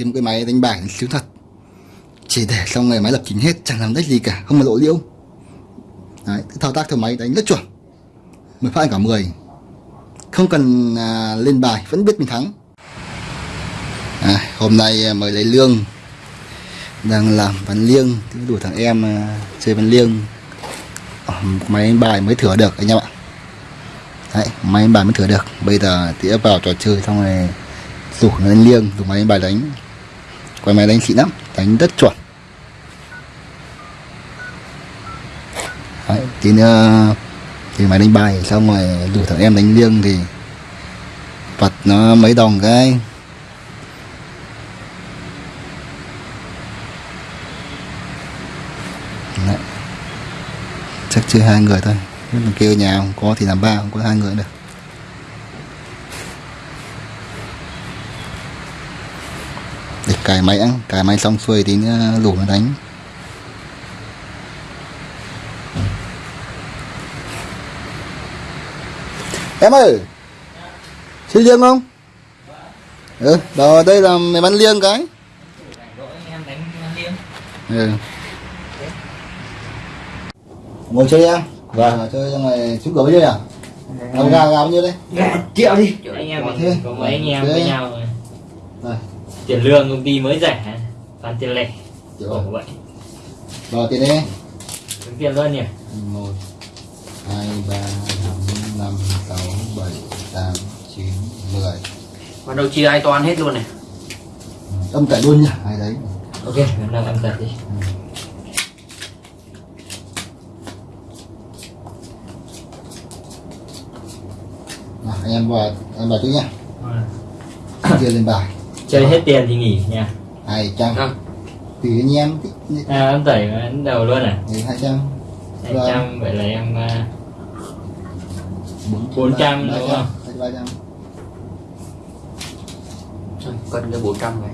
kiếm một cái máy đánh bài xíu thật. Chỉ để xong ngày máy lập trình hết chẳng làm đếch gì cả không mà lộ liễu. Đấy thao tác theo máy đánh rất chuẩn. Mới phát cả 10 không cần à, lên bài vẫn biết mình thắng. À, hôm nay mới mời lấy lương. Đang làm văn liêng đủ thằng em à, chơi văn liêng. À, máy đánh bài mới thửa được anh em ạ. Đấy máy đánh bài mới thửa được. Bây giờ tía vào trò chơi xong rồi rủ nó đánh liêng dùng máy đánh bài đánh quay máy đánh xịn lắm đánh rất chuẩn. Đấy, tí nữa ờ, thì máy đánh bài xong rồi rủ thằng em đánh liêng thì vật nó mấy đồng cái. Đấy. chắc chưa hai người thôi. Kêu nhà không có thì làm ba không có hai người được. Cài máy ăn cài máy xong xuôi tí nữa lủ nó đánh. Em ơi! Chơi liêng không? Ừ đó đây là mày bắn liêng cái. Ừ. Ngồi chơi em. Vâng chơi xong rồi xuống cửa với chơi à? Gà gà bao nhiêu đây. Gà triệu đi. Anh em Có mấy anh em với nhau rồi. Này. Tiền lương công ty mới rẻ toàn tiền lẻ. Khổ vậy. Rồi tiền đi. Tính tiền luôn nhỉ? Một hai ba bốn năm sáu bảy tám chín mười. Bắt đầu chia ai toán hết luôn này. Âm cải luôn nhá ai đấy. Ok hôm nay em tập đi. Nào, anh em vào em vào trước nhá. À. chia lên bài chơi hết tiền thì nghỉ nha hai trăm. Vâng. tùy anh em thích à em tẩy đến đầu luôn à? Hai trăm. Hai Vâng. trăm vậy là em à, 400 đúng không? ba trăm. Cân cái 400 này.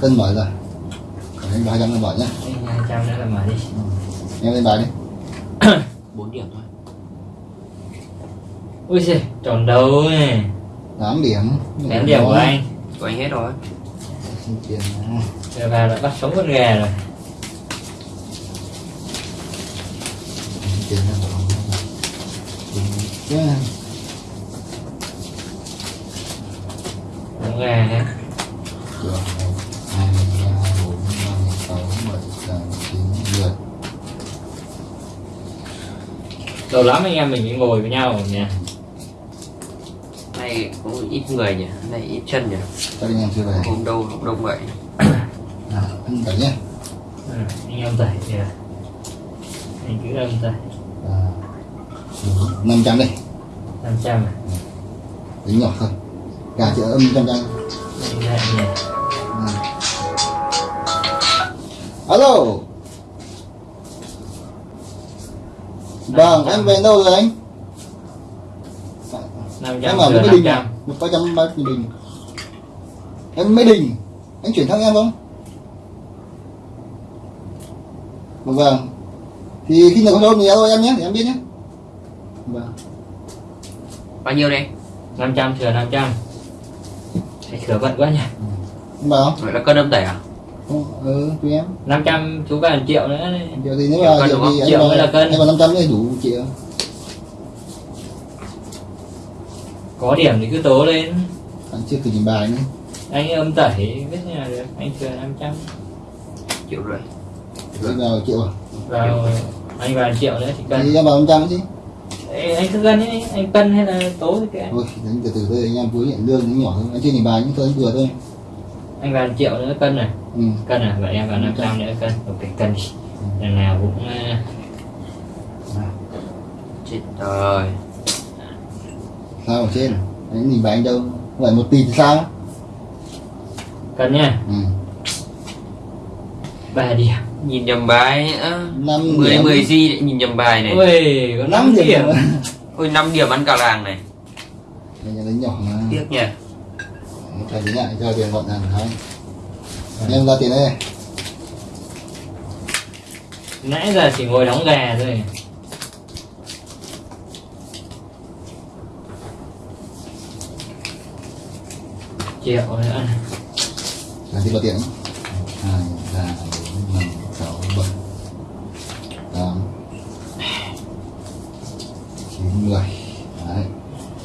Cân mở rồi. Còn anh ba trăm lên mở nhá. Hai trăm nữa là mở đi. Em lên bài đi. 4 điểm thôi. Ui giời tròn đầu này tám điểm. Kém điểm của anh Của anh hết rồi. Rồi vào đã bắt sống con gà rồi. Con gà mười. lâu lắm anh em mình mới ngồi với nhau cũng ít người nhỉ Này ít chân nhỉ Các anh em chưa về. Hôm đâu hôm đông vậy Nào, ăn cả nhé. Ừ, anh em tẩy là anh cứ âm tẩy À, năm trăm đây. 500 à Tính nhỏ thôi. Gà chợ âm trăm anh Ừ. Alo. Vâng, em về đâu rồi anh? 500 Em ở Mỹ Đình à? 500 Một ba trăm ba Đình. Em Mỹ Đình. Anh chuyển thẳng em không? Vâng, vâng. Thì khi nào có đâu thì alo em nhé, để em biết nhé. Vâng. Bao nhiêu đây 500 thừa 500 Thầy thừa bận quá nhỉ Em bảo không? Vậy là cân âm tẩy à Không, ừ, tùy em. 500 chú vào 1 triệu nữa đấy. Triệu thì nếu Triệu mà triệu thì anh Triệu vào- mới là cân. Anh vào 500 thì đủ triệu. Có điểm thì cứ tố lên Anh chưa thử nhìn bài nữa. Anh âm tẩy biết như nào được Anh thừa 500 Triệu rưỡi Anh vào triệu à? vào anh vào 1 triệu nữa thì cân Thì em vào 500 chứ. Ê, anh cứ cân ấy anh cân hay là tố thì kệ Thôi, đánh từ từ thôi, anh em cuối nhận lương nó nhỏ thôi. Anh chưa nhìn bài nhưng thôi anh vừa thôi. anh vào 1 triệu nữa cân này Ừ. cân à vậy em vào 500 nữa cân ok cân đi lần nào cũng à, Chết rồi Sao ở trên? Anh nhìn bài anh đâu? Không phải một tỷ thì sao? cân nha Ừ. ba điểm Nhìn nhầm bài á Năm 10 điểm. 10 gì lại nhìn nhầm bài này ui có 5 5 điểm, điểm. Ôi 5 điểm ăn cả làng này đánh nhỏ mà. Tiếc nhỉ Phải tính lại cho tiền gọn hàng thôi. Anh em ra tiền đây. nãy giờ chỉ ngồi đóng gà thôi triệu nữa là thì bao tiền hai ba bốn năm sáu bảy tám chín mười. Đấy.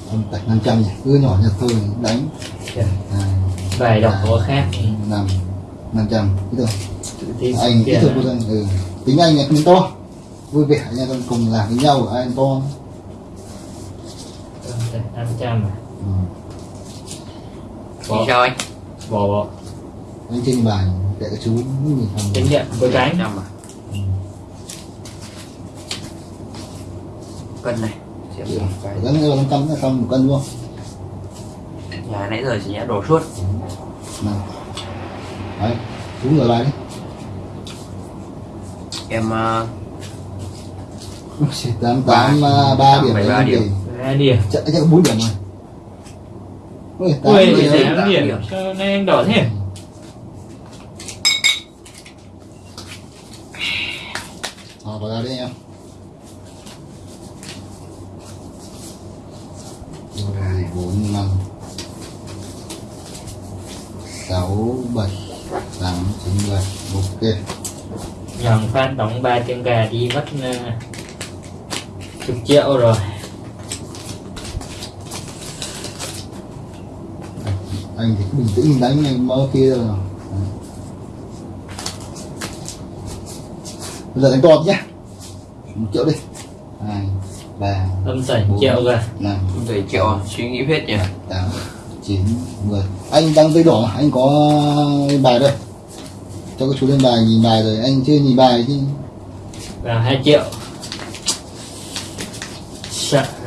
Âm tạch năm trăm nhỉ? Cứ nhỏ nhặt thôi đánh. Dạ. vài đọc có khác. năm năm trăm. Tự tin anh thôi là- cô thân ừ. tính anh là tính to. Vui vẻ nha con cùng làm với nhau ai to. Năm trăm à? Ừ. Thì sao anh? Bỏ bỏ. Anh trên bài để các chú nhìn phòng tính nhận với cánh trăm à? Cân này. Xem Ừ. phải Gắn vào 500 là xong một cân luôn. Nhà nãy giờ chỉ nhẽ đổ suốt. Nào đấy chú ngửa bài đi. Em uh, tám tám à, ba điểm bảy ba đấy điểm. thì ra điểm. Chắc chắc có bốn điểm rồi ui tám ui điểm điểm điểm. nay anh đỏ thế? Ờ, vào ra đi em. Rồi bốn năm. Sáu bảy tám chín mười. Ok. Nhầm phát đóng ba tiếng gà đi mất ờ, chục triệu rồi anh thì cứ bình tĩnh đánh này mơ kia rồi bây giờ đánh to nhé một triệu đi. Hai ba âm sảnh Bốn. triệu rồi. năm. Đầy triệu suy nghĩ hết nhỉ? Tám chín mười. Anh đang dây đỏ mà anh có bài đây. Cho các chú lên bài nhìn bài rồi anh chưa nhìn bài chứ. Vào hai triệu.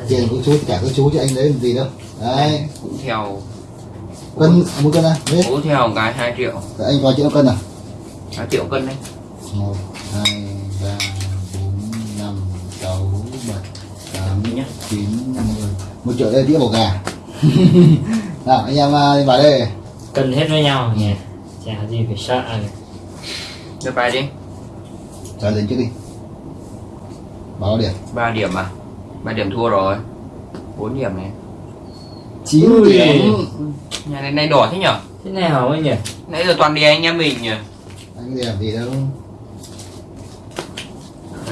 Tiền của chú cả các chú chứ anh lấy làm gì đâu. Đấy. Cũng theo cân à, một cân à? Đấy theo cái hai triệu. Anh có triệu cân à? Hai triệu cân đấy. Một hai ba bốn năm sáu bảy tám nhá. chín mười một triệu đây đĩa bò gà. Nào anh em à, đi vào đây. Cân hết với nhau nhỉ? Chả gì phải sợ này. đưa bài đi. Trả lên trước đi. Báo điểm. Ba điểm à? Ba điểm thua rồi. Bốn điểm này. Chín Ui. điểm nhà này này đỏ thế nhở? Thế nào ấy nhỉ? Nãy giờ toàn đi anh em mình nhỉ? Anh điểm gì đâu.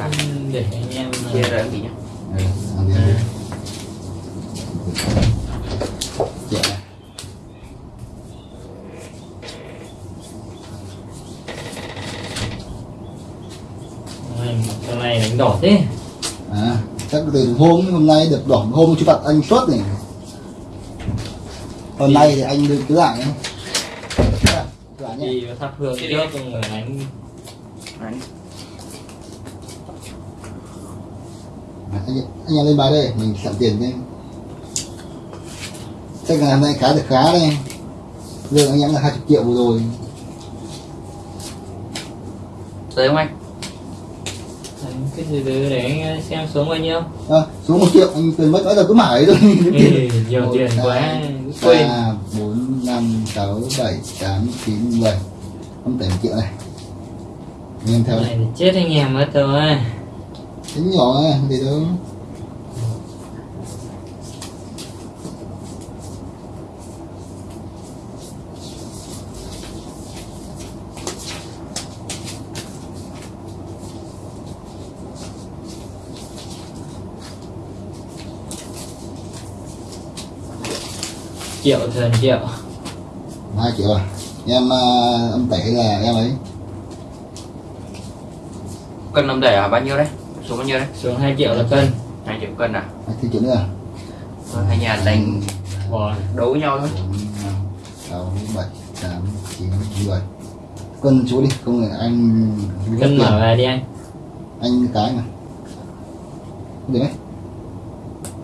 À, Ừ, để anh em chia ra cái gì nhá? Ừ, làm điểm đi. Triệu này. Ôi, hôm nay đánh đỏ thế. À chắc từ hôm hôm nay được đỏ hôm chú phạt anh suốt này hôm nay thì anh được cứ lại nhé cứ lại nhé. Đi thắp hương trước rồi đánh. Đấy. À, anh, anh em lên bài đây mình sẵn tiền đi. Chắc là hôm nay khá được khá đây lương anh em là 20 triệu vừa rồi. Tới không anh? đánh cái từ để anh xem xuống bao nhiêu? À, xuống một triệu anh quên mất nói là cứ mãi thôi. Nhiều tiền quá quên. bốn năm sáu bảy tám chín mười. Không một triệu này. Anh em theo này chết anh em mất rồi tính nhỏ thì đâu triệu thần triệu. Hai triệu à? Em à, âm tẩy là em ấy. Cân năm đẩy à? Bao nhiêu đấy? Số bao nhiêu đấy? Xuống 2 triệu là cân. Hai triệu cân à? Hai triệu nữa à? Thôi, hai nhà đánh đấu với nhau thôi. Sáu bảy tám chín mười. Cân chú đi không là anh cân mở về đi anh. Anh cái mà. Được đấy.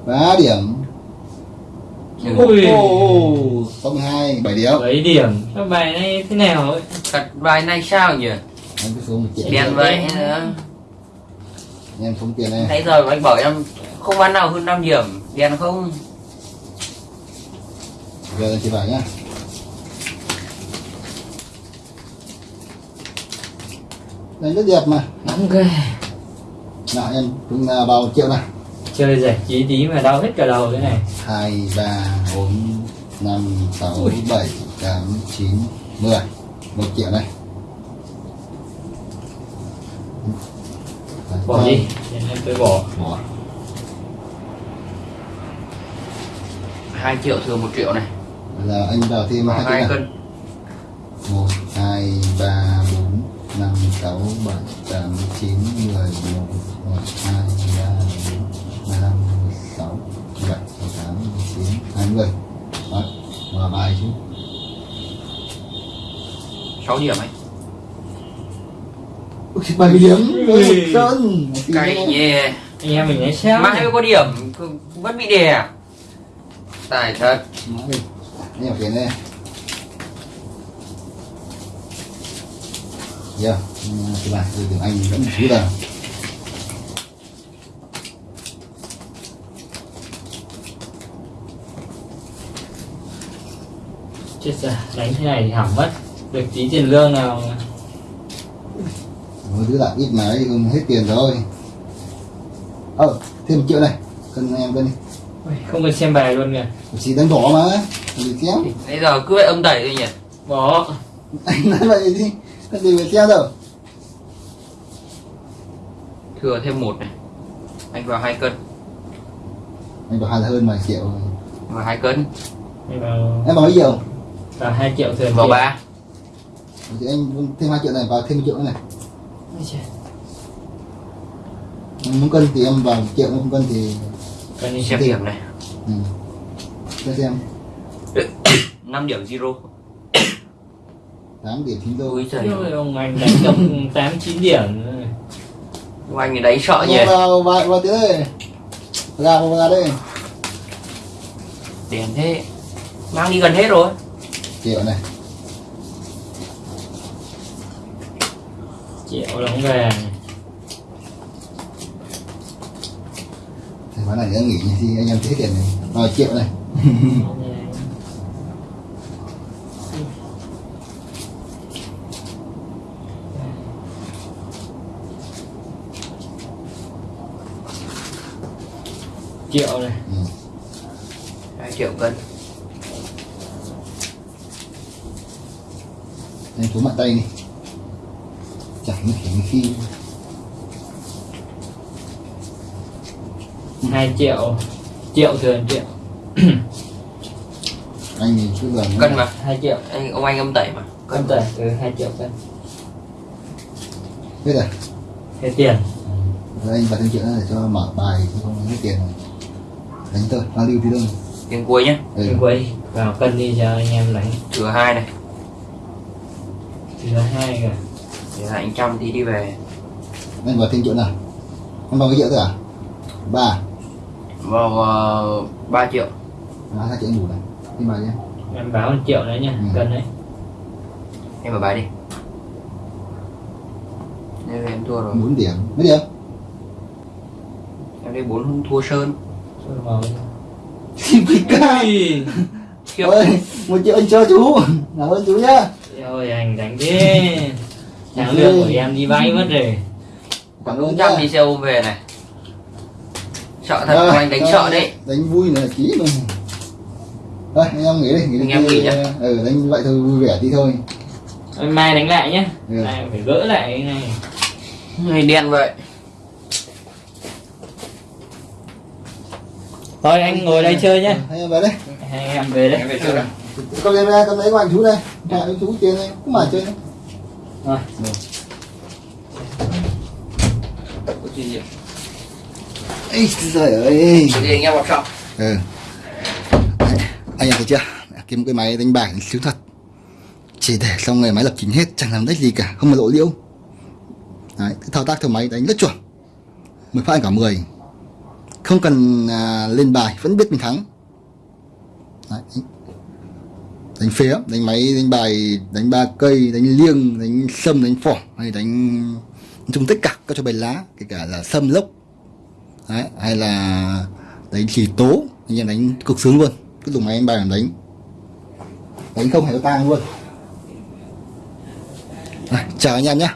Ba điểm Ui. mươi hai bảy điểm. Mấy điểm. Các bài này thế nào ấy? Thật bài này sao nhỉ? Anh cứ xuống một triệu đen vậy nữa em xuống tiền này nãy giờ anh bảo em không bán nào hơn 5 điểm. Đen không? Giờ anh chỉ bảo nhá. Đây rất đẹp mà. Ghê nào em chúng à, vào triệu này chơi giải trí tí mà đau hết cả đầu thế này. Hai ba bốn năm sáu bảy tám chín mười. Một triệu này bỏ Đấy. đi. Em tôi bỏ. Bỏ. 2 triệu thừa 1 triệu này. Là anh vào thêm hai à? cân. 1, 2, 3, 4, 5, 6, 7, 8, 9, 10, 11, 12, hai mươi đó và bài chứ 6 điểm ấy Ui, bảy mươi điểm. Ui. một cân. Cay nhỉ anh em mình sao Mãi mới có điểm Vẫn bị đè. Tài thật. Nhiều tiền đây. Giờ các bạn từ tiếng anh vẫn chú là chết rồi đánh thế này thì hỏng mất. Được tí tiền lương nào. Mỗi đứa lại ít mà ấy không hết tiền rồi. Ờ thêm một triệu này cân em cân đi. Không cần xem bài luôn kìa. Chỉ đánh đỏ mà đừng xéo? Bây giờ cứ vậy âm đẩy thôi nhỉ? Bỏ. Anh nói vậy đi cái gì phải xéo đâu? Thừa thêm một này. Anh vào 2 cân. Anh bảo hai hơn vài triệu Vào 2 cân. Em vào em bảo mấy triệu vào hai triệu tiền. Vào 3 thì anh thêm hai triệu này vào thêm một triệu nữa này. Em muốn cân thì em vào một triệu không cân thì cần đi Xem Thì- điểm này. Ừ. cho xem. 5 điểm zero. Tám điểm chín đô. Ui trời Ôi, ông anh đánh trong tám chín điểm. Rồi. Ông anh ấy đánh sợ nhỉ? Vào vào vào tiếng đây. Ra vào ra đây. Đèn thế. Mang đi gần hết rồi triệu này. Triệu đóng về. Thì bán này đã nghỉ thì anh em thấy tiền này. Vào triệu này. Triệu này ừ. 2 triệu cân anh xuống mạnh tay đi chẳng kiểu như khi hai triệu. Triệu thường triệu. Anh thì cứ lần Cân mà hai triệu. Anh, Ông anh âm tẩy mà. Cân tẩy từ hai triệu cân. Biết rồi hết tiền. Rồi anh vào thêm triệu để cho mở bài chứ không hết tiền. Rồi đánh tôi bao lưu thì đâu Tiền cuối nhé ừ. ừ. quay vào cân đi cho anh em đánh. Thừa 2 này thì là hai kìa Để lại anh trăm tí đi về. Anh vào thêm triệu nào? Anh vào cái triệu thôi à? Ba. Vào uh, 3 triệu. À, hai triệu anh đủ này. Thêm bài nhé. Em báo một triệu đấy nha Ừ. cân đấy. Em vào bài đi. Em, em thua rồi. Bốn điểm. Mấy điểm? Em đây 4 thua Sơn. Vào quý ca. Ui, Khiếp ơi một triệu anh cho chú. Cảm ơn chú nhá. Ôi anh đánh thế. Tháng lương của em đi vay mất rồi. Trăm nhá. đi xe ôm về này. Sợ thật ông anh đánh sợ đấy. đánh vui này ký luôn thôi anh em nghỉ đi nghỉ đi. Anh em nghỉ nhá. ừ đánh vậy thôi vui vẻ tí thôi. Mai đánh lại nhé Ừ. Mai phải gỡ lại cái này. Người đen vậy Thôi anh ngồi đây chơi nhé. Anh em về đây. Anh em về đấy Em về chơi đây con em ra con lấy của anh chú đây. Nhà anh chú tiền này cũng mà chơi Rồi. Có chuyện gì? Ấy trời ơi. Có gì anh em vào trong ừ. Anh em thấy chưa? Kiếm cái máy đánh bài siêu thật. Chỉ để xong người máy lập trình hết chẳng làm đếch gì cả. Không mà lộ liễu. Đấy, cái thao tác theo máy đánh rất chuẩn. 10 phát cả 10 không cần à, lên bài vẫn biết mình thắng. Đấy, đánh, phía phế đánh máy đánh bài đánh ba cây đánh liêng đánh sâm đánh phỏ hay đánh chung tất cả các trò bài lá kể cả là sâm lốc Đấy, hay là đánh chỉ tố anh em đánh cực sướng luôn. Cứ dùng máy đánh bài làm đánh. Đánh không hề có tang luôn. Rồi, chào anh em nhé